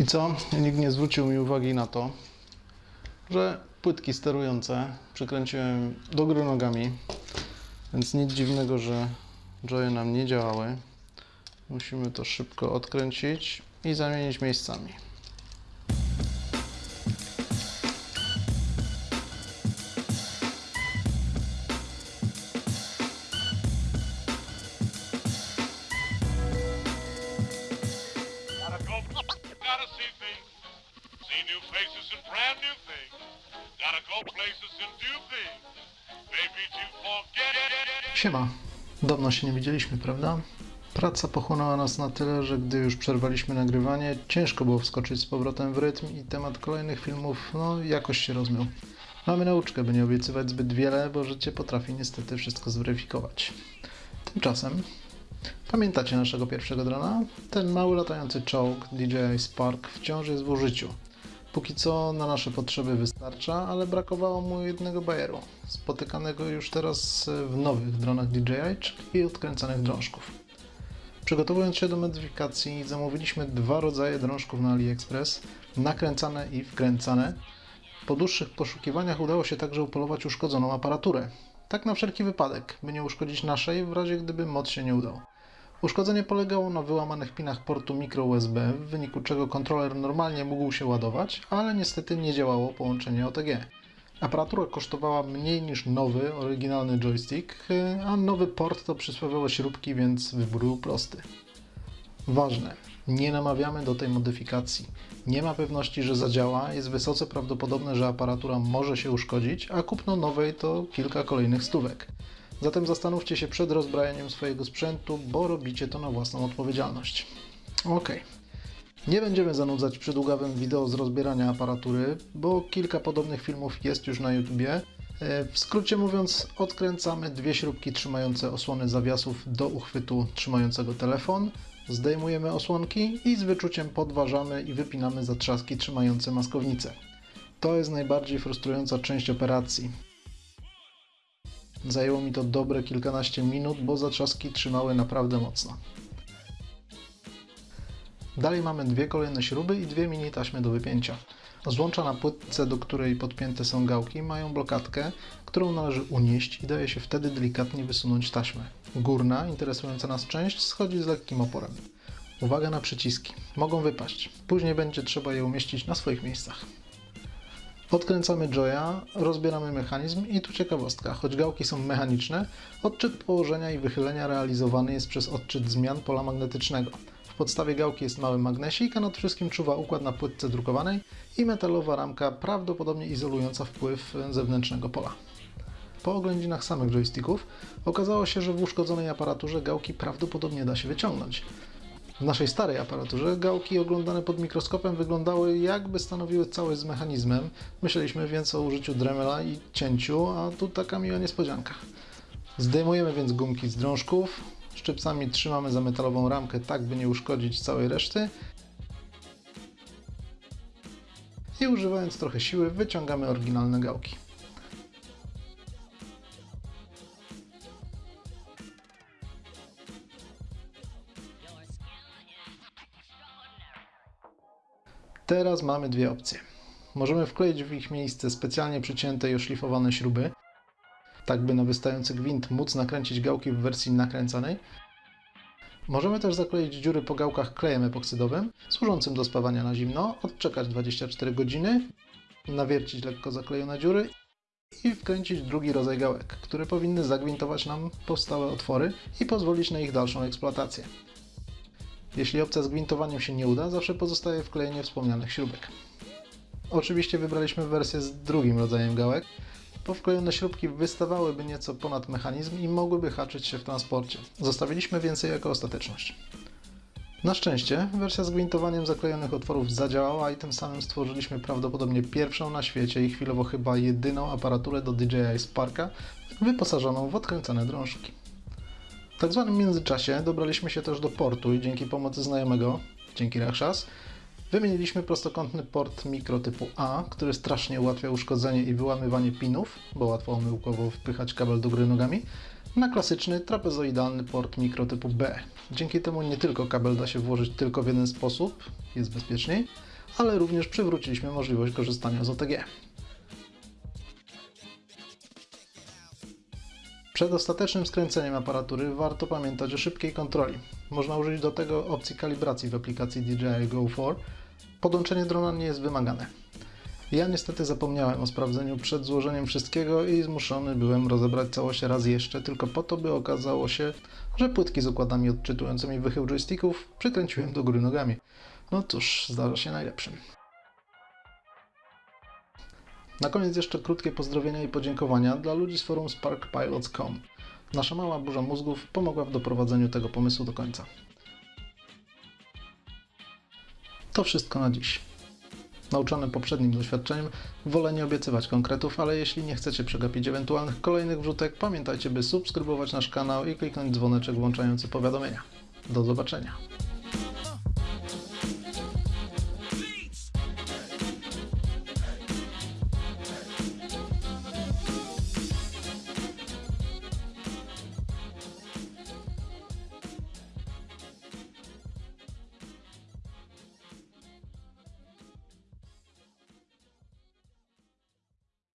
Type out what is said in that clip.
I co? Nikt nie zwrócił mi uwagi na to, że płytki sterujące przykręciłem do góry nogami, więc nic dziwnego, że joye nam nie działały. Musimy to szybko odkręcić i zamienić miejscami. Siema. Dawno się nie widzieliśmy, prawda? Praca pochłonęła nas na tyle, że gdy już przerwaliśmy nagrywanie, ciężko było wskoczyć z powrotem w rytm i temat kolejnych filmów, no, jakoś się rozmył. Mamy nauczkę, by nie obiecywać zbyt wiele, bo życie potrafi niestety wszystko zweryfikować. Tymczasem, pamiętacie naszego pierwszego drona? Ten mały latający czołg DJI Spark wciąż jest w użyciu. Póki co na nasze potrzeby wystarcza, ale brakowało mu jednego bajeru, spotykanego już teraz w nowych dronach DJI, czyli odkręcanych drążków. Przygotowując się do modyfikacji, zamówiliśmy dwa rodzaje drążków na AliExpress, nakręcane i wkręcane. Po dłuższych poszukiwaniach udało się także upolować uszkodzoną aparaturę. Tak na wszelki wypadek, by nie uszkodzić naszej, w razie gdyby mod się nie udał. Uszkodzenie polegało na wyłamanych pinach portu micro USB, w wyniku czego kontroler normalnie mógł się ładować, ale niestety nie działało połączenie OTG. Aparatura kosztowała mniej niż nowy, oryginalny joystick, a nowy port to przysłowiowe śrubki, więc wybór był prosty. Ważne, nie namawiamy do tej modyfikacji. Nie ma pewności, że zadziała, jest wysoce prawdopodobne, że aparatura może się uszkodzić, a kupno nowej to kilka kolejnych stówek. Zatem zastanówcie się przed rozbrajaniem swojego sprzętu, bo robicie to na własną odpowiedzialność. Ok. Nie będziemy zanudzać przydługawym wideo z rozbierania aparatury, bo kilka podobnych filmów jest już na YouTubie. E, W skrócie mówiąc, odkręcamy dwie śrubki trzymające osłony zawiasów do uchwytu trzymającego telefon, zdejmujemy osłonki i z wyczuciem podważamy i wypinamy zatrzaski trzymające maskownicę. To jest najbardziej frustrująca część operacji. Zajęło mi to dobre kilkanaście minut, bo zatrzaski trzymały naprawdę mocno. Dalej mamy dwie kolejne śruby i dwie mini taśmy do wypięcia. Złącza na płytce, do której podpięte są gałki, mają blokadkę, którą należy unieść i daje się wtedy delikatnie wysunąć taśmę. Górna, interesująca nas część, schodzi z lekkim oporem. Uwaga na przyciski. Mogą wypaść. Później będzie trzeba je umieścić na swoich miejscach. Odkręcamy joya, rozbieramy mechanizm i tu ciekawostka. Choć gałki są mechaniczne, odczyt położenia i wychylenia realizowany jest przez odczyt zmian pola magnetycznego. W podstawie gałki jest mały magnesik, a nad wszystkim czuwa układ na płytce drukowanej i metalowa ramka prawdopodobnie izolująca wpływ zewnętrznego pola. Po oględzinach samych joysticków okazało się, że w uszkodzonej aparaturze gałki prawdopodobnie da się wyciągnąć. W naszej starej aparaturze gałki oglądane pod mikroskopem wyglądały jakby stanowiły całość z mechanizmem. Myśleliśmy więc o użyciu Dremela i cięciu, a tu taka miła niespodzianka. Zdejmujemy więc gumki z drążków, szczypcami trzymamy za metalową ramkę tak, by nie uszkodzić całej reszty i używając trochę siły wyciągamy oryginalne gałki. Teraz mamy dwie opcje. Możemy wkleić w ich miejsce specjalnie przycięte i oszlifowane śruby, tak by na wystający gwint móc nakręcić gałki w wersji nakręcanej. Możemy też zakleić dziury po gałkach klejem epoksydowym, służącym do spawania na zimno, odczekać 24 godziny, nawiercić lekko zaklejone dziury i wkręcić drugi rodzaj gałek, które powinny zagwintować nam powstałe otwory i pozwolić na ich dalszą eksploatację. Jeśli opcja z gwintowaniem się nie uda, zawsze pozostaje wklejenie wspomnianych śrubek. Oczywiście wybraliśmy wersję z drugim rodzajem gałek, bo wklejone śrubki wystawałyby nieco ponad mechanizm i mogłyby haczyć się w transporcie. Zostawiliśmy więcej jako ostateczność. Na szczęście wersja z gwintowaniem zaklejonych otworów zadziałała i tym samym stworzyliśmy prawdopodobnie pierwszą na świecie i chwilowo chyba jedyną aparaturę do DJI Sparka wyposażoną w odkręcane drążki. Tak zwanym międzyczasie dobraliśmy się też do portu i dzięki pomocy znajomego, dzięki Rachshas, wymieniliśmy prostokątny port mikro typu A, który strasznie ułatwia uszkodzenie i wyłamywanie pinów, bo łatwo omyłkowo wpychać kabel do góry nogami, na klasyczny trapezoidalny port mikro typu B. Dzięki temu nie tylko kabel da się włożyć tylko w jeden sposób, jest bezpieczniej, ale również przywróciliśmy możliwość korzystania z OTG. Przed ostatecznym skręceniem aparatury warto pamiętać o szybkiej kontroli. Można użyć do tego opcji kalibracji w aplikacji DJI Go 4. Podłączenie drona nie jest wymagane. Ja niestety zapomniałem o sprawdzeniu przed złożeniem wszystkiego i zmuszony byłem rozebrać całość raz jeszcze, tylko po to, by okazało się, że płytki z układami odczytującymi wychył joysticków przykręciłem do góry nogami. No cóż, zdarza się najlepszym. Na koniec jeszcze krótkie pozdrowienia i podziękowania dla ludzi z forum sparkpilots.com. Nasza mała burza mózgów pomogła w doprowadzeniu tego pomysłu do końca. To wszystko na dziś. Nauczony poprzednim doświadczeniem, wolę nie obiecywać konkretów, ale jeśli nie chcecie przegapić ewentualnych kolejnych wrzutek, pamiętajcie, by subskrybować nasz kanał i kliknąć dzwoneczek włączający powiadomienia. Do zobaczenia.